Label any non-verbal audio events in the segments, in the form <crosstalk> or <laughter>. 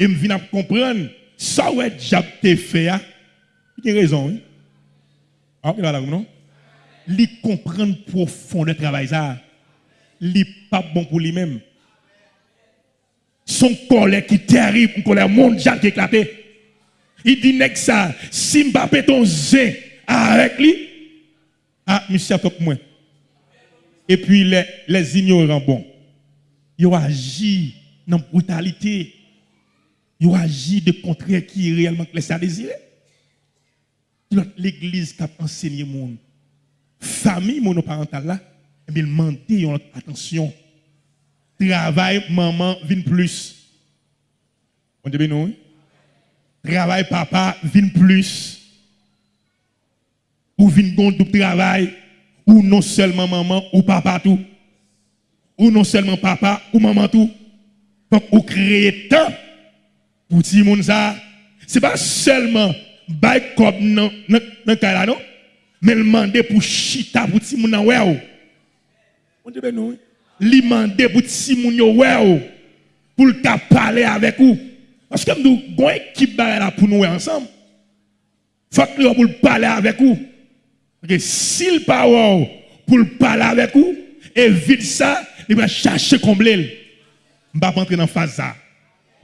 Et me viens comprendre, ça ouais, j'ai fait, il a raison. Ah, il va là, non? Lui comprendre profond le travail, ça. Lui pas bon pour lui-même. Son colère qui est terrible, une colère mondiale qui est éclatée. Il dit, que ça, si ne ton zé avec lui, ah, monsieur, top moi. Et puis les, les ignorants, bon, ils ont agi dans la brutalité. Ils ont agi de contraire qui est réellement laissé à désirer. L'église qui a enseigné monde, famille monoparentale là, bien, il attention. Travail, maman, vient plus. On dit non? Travail, papa, vient plus. Ou vient bon du travail, ou non seulement maman, ou papa tout. Ou non seulement papa, ou maman tout. Donc, ou créer temps pour le monde ça. Ce n'est pas seulement bay comme dans le cas non, mais le demander pour chita pour le monde ouais. On dit ben non. Li demander pour le monde ouais pour le parler avec vous. Parce que nous avons une équipe là pour nous ensemble. Il faut que nous pour parler avec vous. Parce que s'il parle pour parler avec vous, évite ça, il va chercher combler. Je ne vais pas entrer dans la phase ça.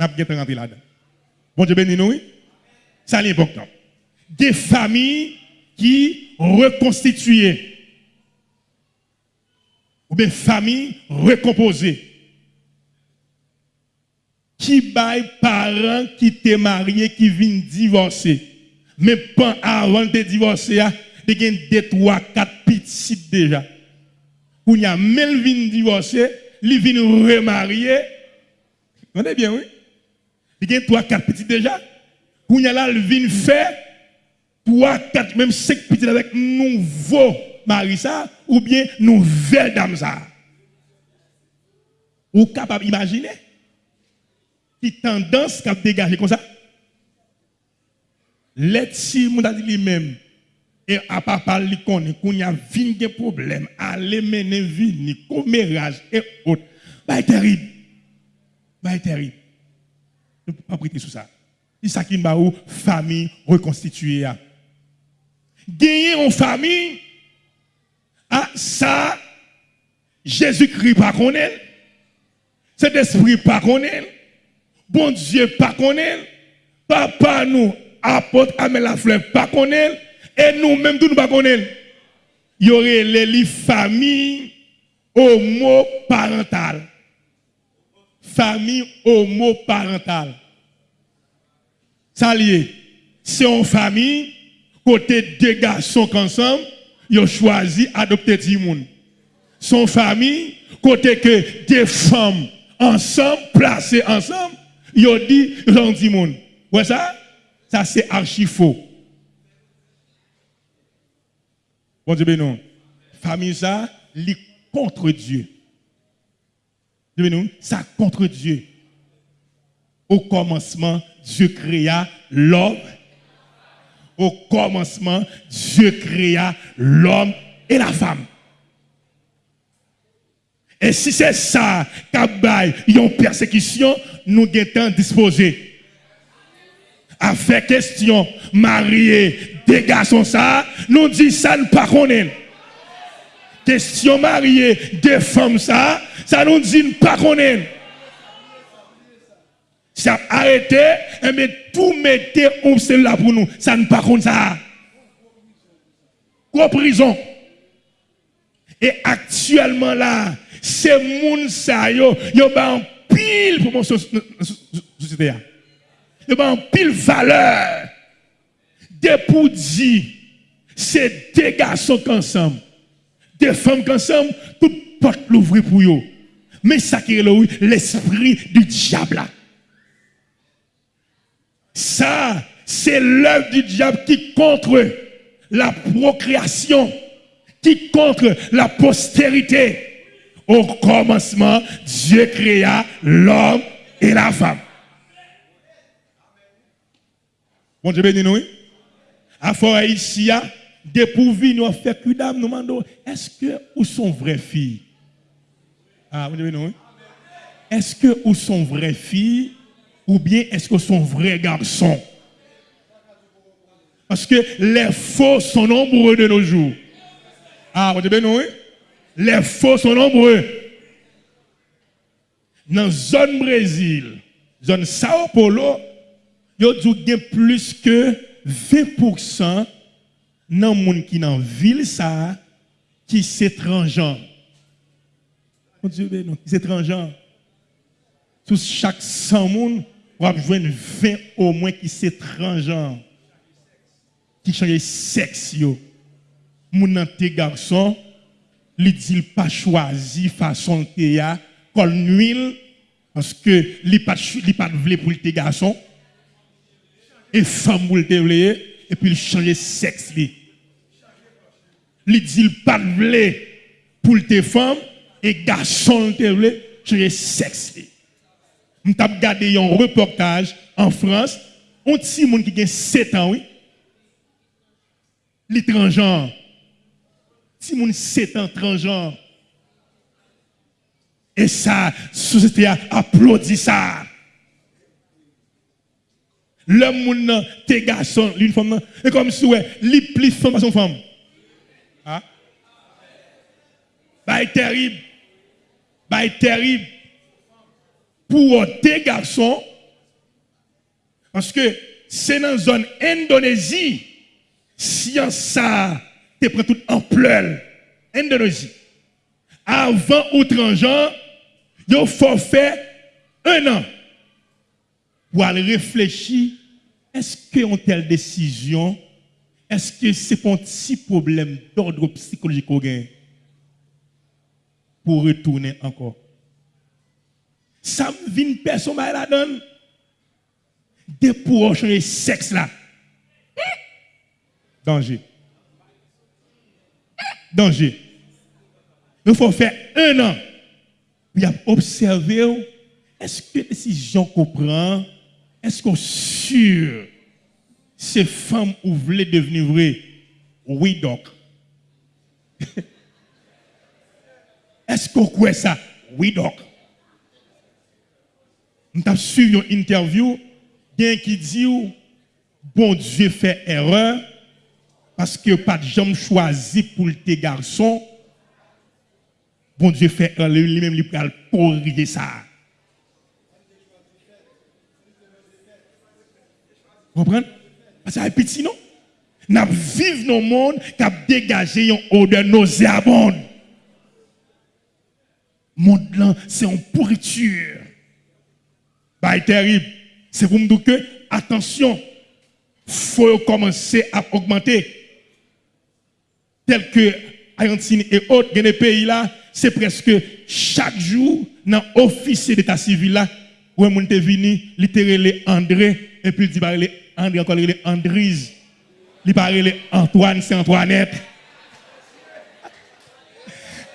Je ne vais pas rentrer là-dedans. Bon Dieu béni nous, ça c'est important. Des familles qui reconstituées. Ou bien familles recomposées. Qui baille parents qui t'es marié, qui viennent divorcer. Mais pas avant de divorcer, y a deux, trois, quatre petits déjà. Où il y a même vient divorcer, il vient remarier. Vous bien, oui? Il y a trois, quatre petits déjà. Il y a là, il faire trois, quatre, même cinq petits avec nouveau mari ça, ou bien nouvelle dame ça. Ou capable d'imaginer qui tendance qu'a dégagé comme ça? Si mon dit lui-même et à papa lui connaît qu'on y a des problèmes, aller mener vini, commérage et autres. Bah terrible. Bah terrible. Ne peut pas prêter sur ça. C'est ça qui m'a famille reconstituée. Gagner en famille, ah, ça, Jésus-Christ pas connaît. Cet esprit pas connaît. Bon Dieu pas connaît. Papa nous, apôtre Amel la fleur pas connaît. Et nous-mêmes, nous pas connaît. Il y aurait les familles homoparentales. Famille homoparentale. Ça lié. C'est une famille, côté deux garçons ensemble, ils ont choisi d'adopter des gens. Son famille, côté que des femmes ensemble, placées ensemble, ils ont dit, ils ont dit monde. Ouais ça? Ça c'est archi faux. Bon Dieu non. Famille ça, lit contre Dieu. Ben ça contre Dieu. Au commencement, Dieu créa l'homme. Au commencement, Dieu créa l'homme et la femme. Et si c'est ça, qu'il y a une persécution, nous sommes disposés à faire question, marier des ça, nous disons ça ne pas. Question marier des femmes ça, ça nous dit ne pas connaître. Ça arrêté, mais tout mettez où c'est là pour nous, ça ne pas connaître ça. Quoi prison. Et actuellement là, ces gens ça yo, yo en pile pour mon société. Yo en pile valeur. Des pour dire, c'est des garçons ensemble, des femmes ensemble, toute porte l'ouvrir pour eux. Mais ça qui est l'esprit du diable. Ça, c'est l'œuvre du diable qui contre la procréation, qui contre la postérité. Au commencement, Dieu créa l'homme et la femme. Bon Dieu béni nous. À fort ici, dépourvu, nous fait que dame, nous demandons, est-ce que où sont vraies filles? Ah, bon Dieu béni nous. Est-ce que où sont vraies filles? ou bien est-ce que son vrai garçon? Parce que les faux sont nombreux de nos jours. Ah, vous avez bien, Les faux sont nombreux. Dans la zone Brésil, zone Sao Paulo, il y a plus que 20% qui dans la ville ça, qui sont étrangers. Mon Dieu, non, qui étrangers. Sur chaque 100 personnes, on va jouer 20 au moins qui sont étrangers. Qui changent sexe. Mon tes garçon, il dit pas choisi façon de ya, col nuit parce que il pas il pas voulu pour tes garçon et femme pour le et puis il change sexe. Il dit pas voulu pour tes femmes et garçon te voulu changer sexe li. On t'a regardé un reportage en France, on petit monde qui a 7 ans oui. L'étranger si mon 7 ans transgenre. Et ça, société a applaudi ça. L'homme, moun, tes garçons, l'une femme, et comme si, ouais, li plus femme à son femme. Ah? Bah, terrible. Bah, terrible. Pour tes garçons, parce que c'est dans la zone Indonésie, science ça, te prend toute ampleur. Indonésie. Avant outre-gens, il faut faire un an pour aller réfléchir est-ce qu'une telle décision, est-ce que c'est un petit problème d'ordre psychologique pour retourner encore? Ça vient personne la donne. De pour changer sexe là. Danger danger. Il faut faire un an. Puis observer est-ce que décision qu'on prend, est-ce qu'on sûr ces femmes ou voulaient devenir vraies? Oui, donc. <laughs> est-ce qu'on croit ça? Oui, donc. Nous avons suivi une interview, qui dit, bon Dieu fait erreur, parce que pas de jambes choisi pour tes garçons, bon Dieu fait lui-même lui pour corriger ça. Vous comprenez? Parce que c'est petit, non? Nous vivons dans le monde qui a dégagé une odeur nauséabonde. Le monde là, c'est une pourriture. Bah, terrible. C'est pour me dire que, attention, il faut commencer à augmenter tel que Argentine et autres, les pays là, c'est presque chaque jour, dans l'officier d'état civil là, où est venu, littéralement André, et puis il dit, André, encore il Andrise. Il parle Antoine, c'est Antoinette.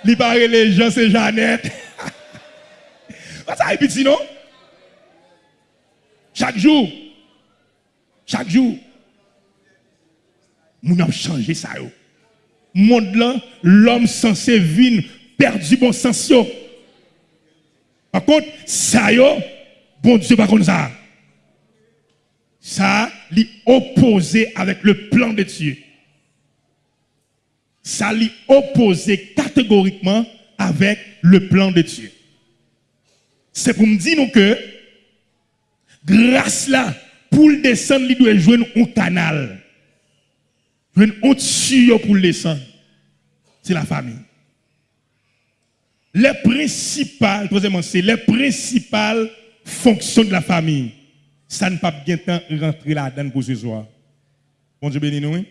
Il parle Jean, c'est Jeannette. Ça est petit, non? Chaque jour, chaque jour, nous avons changé ça monde là, l'homme censé venir perdu bon sens. Par contre, ça bon Dieu pas comme ça. Ça, lui opposé avec le plan de Dieu. Ça lui opposé catégoriquement avec le plan de Dieu. C'est pour me dire que grâce là, pour le descendre, il doit jouer un canal. Une autre pour le descendre. C'est la famille. Les principales, troisièmement, c'est les principales fonctions de la famille. Ça ne pas bien temps rentrer là-dedans pour ce soir. Bon Dieu béni nous,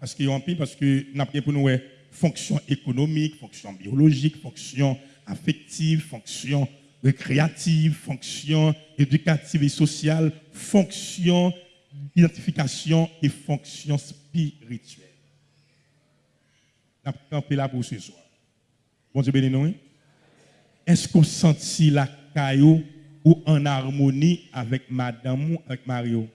parce qu'il y a un parce que nous avons pour nous fonction économique, fonction biologique, fonction affective, fonction récréative, fonction éducative et sociale, fonction d'identification et fonction spirituelle. Nous campé là pour ce soir. Bon Dieu béni nous. Est-ce qu'on sentit la caillou ou en harmonie avec madame ou avec Mario?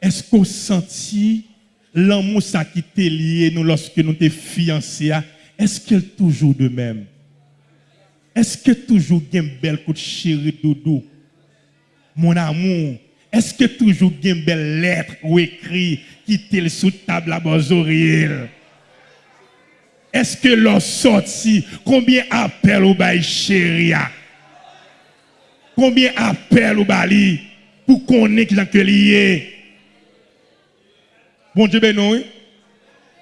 Est-ce qu'on sentit l'amour qui était lié nous lorsque nous étions fiancés? Est-ce qu'elle est toujours de même? Est-ce que toujours une belle coup de chéri doudou? mon amour, est-ce que toujours une belle lettre ou écrit qui est sous table à Bozoriel? Est-ce que l'on sorti, combien appel au bail chéria? Combien appel au bali pour qu'on ait que lié? Bon Dieu, ben non,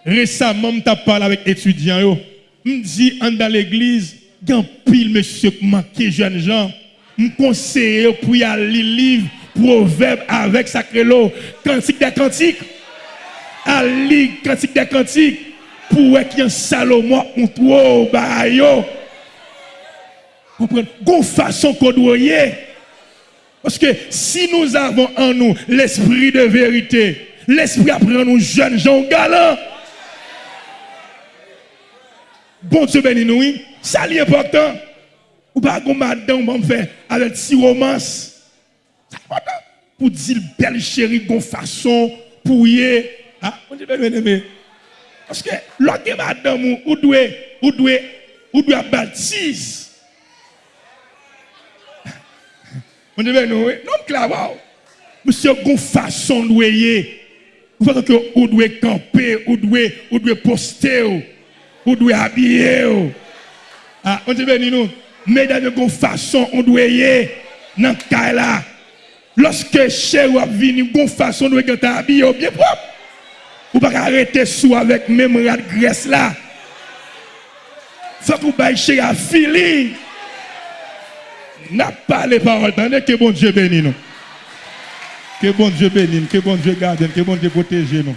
Récemment, je parlé avec étudiants. Je dis, dans l'église, il pile monsieur qui jeunes gens. Je conseille pour y aller livre, proverbe avec sacré l'eau, cantique des cantiques. Lire cantique des cantiques pour qu'il y ait Salomon on trouve bah yo. Comprenez? Gon façon doit Parce que si nous avons en nous l'esprit de vérité, l'esprit apprend nous jeunes gens galants. Bon Dieu béni nous, ça est important. Ou pas qu'on madame on faire avec. C'est important. Pour dire belle chérie, gon façon, pour y Ah, bon Dieu béni Parce que l'autre madame ou doit ou doit ou doit baptise. On dit ben non, non clair Monsieur gon façon doyer. Vous voyez que ou doit camper, ou doit ou doit poster ou doit habiller. Ah, on dit béni nous. Mesdames, de façon, on doit y dans le cas là. Lorsque chez ou vini, de façon, on doit être habillé bien propre. Ou pas arrêter sous avec même rat graisse là. Faut que vous chez un feeling. n'a pas les paroles. Tandis que bon Dieu bénisse nous. Que bon Dieu bénisse nous. Que bon Dieu garde nous. Que bon Dieu protège nous.